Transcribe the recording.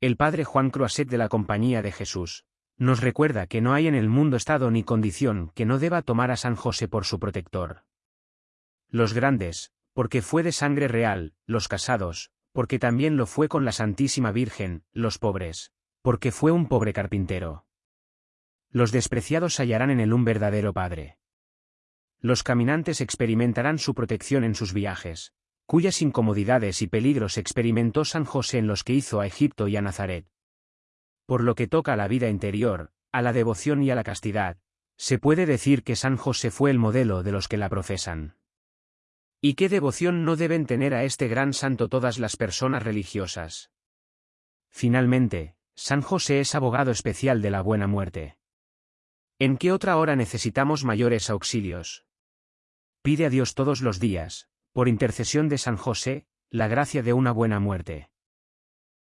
El padre Juan Croiset de la Compañía de Jesús nos recuerda que no hay en el mundo estado ni condición que no deba tomar a San José por su protector. Los grandes, porque fue de sangre real, los casados, porque también lo fue con la Santísima Virgen, los pobres, porque fue un pobre carpintero. Los despreciados hallarán en él un verdadero Padre. Los caminantes experimentarán su protección en sus viajes, cuyas incomodidades y peligros experimentó San José en los que hizo a Egipto y a Nazaret. Por lo que toca a la vida interior, a la devoción y a la castidad, se puede decir que San José fue el modelo de los que la profesan. ¿Y qué devoción no deben tener a este gran santo todas las personas religiosas? Finalmente, San José es abogado especial de la buena muerte. ¿En qué otra hora necesitamos mayores auxilios? Pide a Dios todos los días, por intercesión de San José, la gracia de una buena muerte.